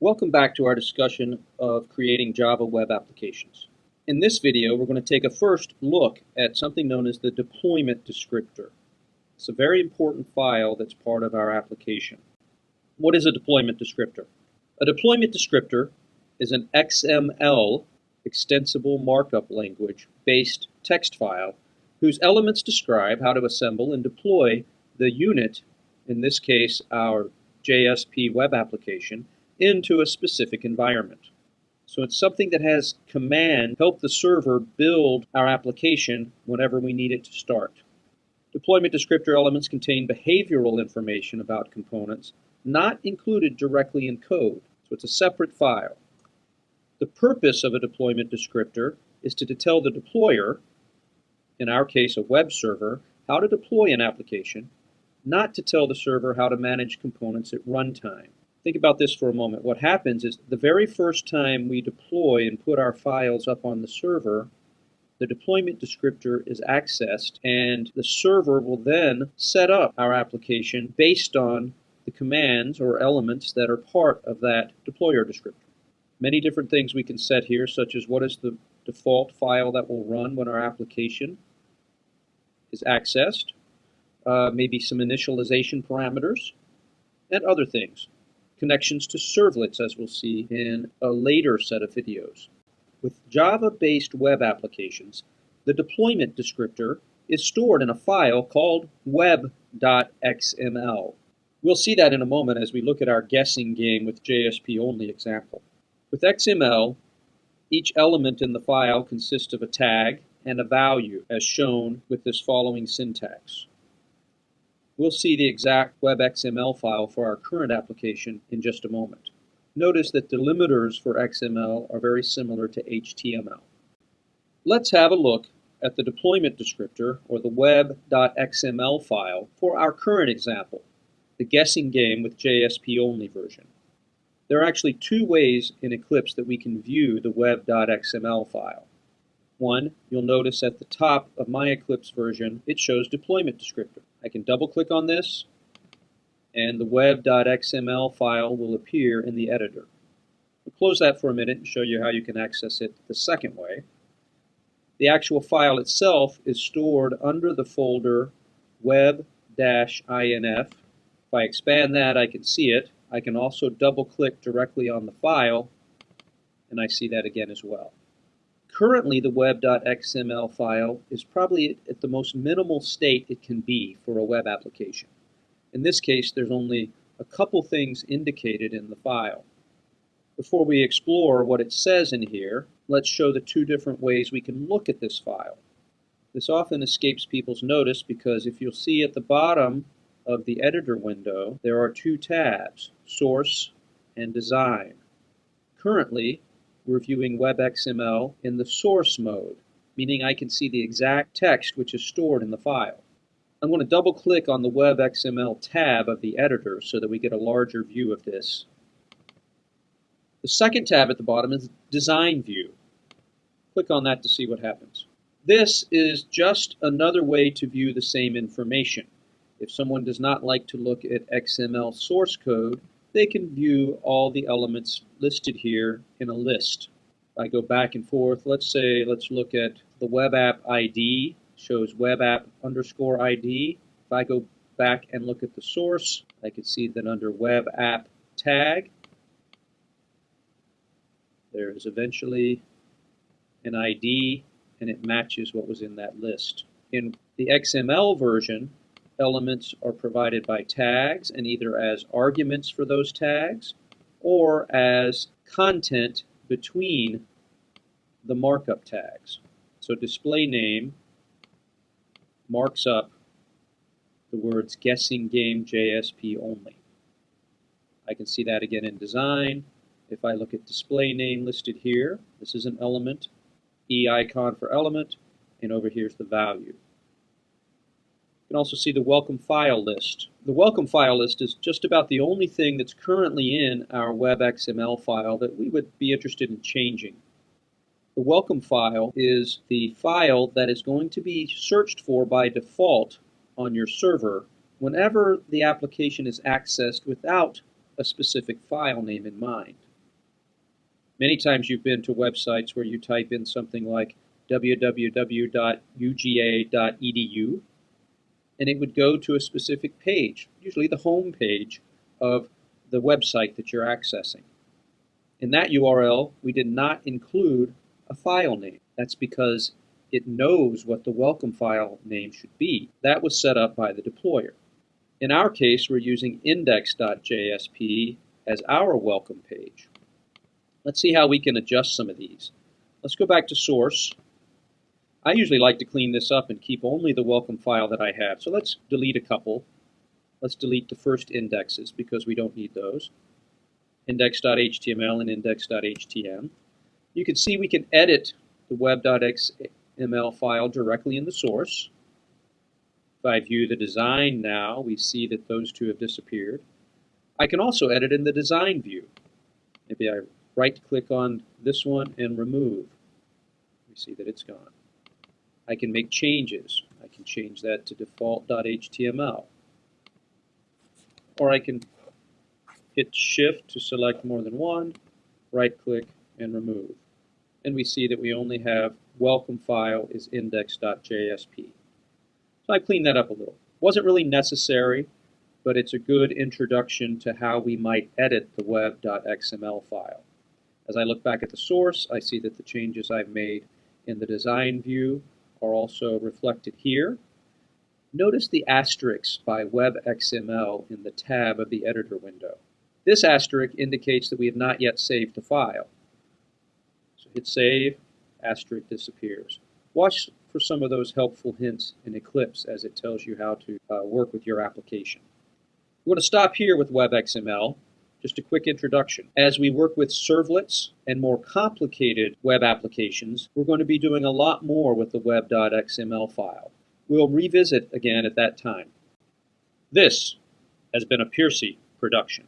Welcome back to our discussion of creating Java web applications. In this video, we're going to take a first look at something known as the deployment descriptor. It's a very important file that's part of our application. What is a deployment descriptor? A deployment descriptor is an XML, extensible markup language, based text file whose elements describe how to assemble and deploy the unit, in this case our JSP web application, into a specific environment. So it's something that has command help the server build our application whenever we need it to start. Deployment descriptor elements contain behavioral information about components not included directly in code, so it's a separate file. The purpose of a deployment descriptor is to tell the deployer, in our case a web server, how to deploy an application, not to tell the server how to manage components at runtime. Think about this for a moment. What happens is the very first time we deploy and put our files up on the server, the deployment descriptor is accessed and the server will then set up our application based on the commands or elements that are part of that deployer descriptor. Many different things we can set here such as what is the default file that will run when our application is accessed, uh, maybe some initialization parameters, and other things. Connections to servlets as we'll see in a later set of videos. With Java-based web applications, the deployment descriptor is stored in a file called web.xml. We'll see that in a moment as we look at our guessing game with JSP only example. With XML, each element in the file consists of a tag and a value as shown with this following syntax. We'll see the exact WebXML file for our current application in just a moment. Notice that delimiters for XML are very similar to HTML. Let's have a look at the deployment descriptor, or the web.xml file, for our current example, the guessing game with JSP only version. There are actually two ways in Eclipse that we can view the web.xml file. One, you'll notice at the top of my Eclipse version, it shows deployment descriptor. I can double click on this and the web.xml file will appear in the editor. We'll close that for a minute and show you how you can access it the second way. The actual file itself is stored under the folder web-inf. If I expand that, I can see it. I can also double click directly on the file and I see that again as well. Currently, the web.xml file is probably at the most minimal state it can be for a web application. In this case, there's only a couple things indicated in the file. Before we explore what it says in here, let's show the two different ways we can look at this file. This often escapes people's notice because if you'll see at the bottom of the editor window, there are two tabs, Source and Design. Currently, we're viewing WebXML in the source mode, meaning I can see the exact text which is stored in the file. I'm going to double click on the WebXML tab of the editor so that we get a larger view of this. The second tab at the bottom is Design View. Click on that to see what happens. This is just another way to view the same information. If someone does not like to look at XML source code, they can view all the elements listed here in a list. I go back and forth, let's say, let's look at the web app ID, shows web app underscore ID. If I go back and look at the source, I can see that under web app tag, there is eventually an ID and it matches what was in that list. In the XML version, elements are provided by tags and either as arguments for those tags or as content between the markup tags. So display name marks up the words guessing game JSP only. I can see that again in design. If I look at display name listed here, this is an element, E icon for element, and over here is the value. You can also see the welcome file list. The welcome file list is just about the only thing that's currently in our WebXML file that we would be interested in changing. The welcome file is the file that is going to be searched for by default on your server whenever the application is accessed without a specific file name in mind. Many times you've been to websites where you type in something like www.uga.edu and it would go to a specific page, usually the home page of the website that you're accessing. In that URL, we did not include a file name. That's because it knows what the welcome file name should be. That was set up by the deployer. In our case, we're using index.jsp as our welcome page. Let's see how we can adjust some of these. Let's go back to source. I usually like to clean this up and keep only the welcome file that I have. So let's delete a couple. Let's delete the first indexes because we don't need those. Index.html and index.htm. You can see we can edit the web.xml file directly in the source. If I view the design now, we see that those two have disappeared. I can also edit in the design view. Maybe I right click on this one and remove. We see that it's gone. I can make changes. I can change that to default.html. Or I can hit shift to select more than one, right click and remove. And we see that we only have welcome file is index.jsp. So I cleaned that up a little. Wasn't really necessary, but it's a good introduction to how we might edit the web.xml file. As I look back at the source, I see that the changes I've made in the design view are also reflected here. Notice the asterisk by WebXML in the tab of the editor window. This asterisk indicates that we have not yet saved the file. So hit save, asterisk disappears. Watch for some of those helpful hints in Eclipse as it tells you how to uh, work with your application. We're going to stop here with WebXML. Just a quick introduction. As we work with servlets and more complicated web applications, we're going to be doing a lot more with the web.xml file. We'll revisit again at that time. This has been a Piercy production.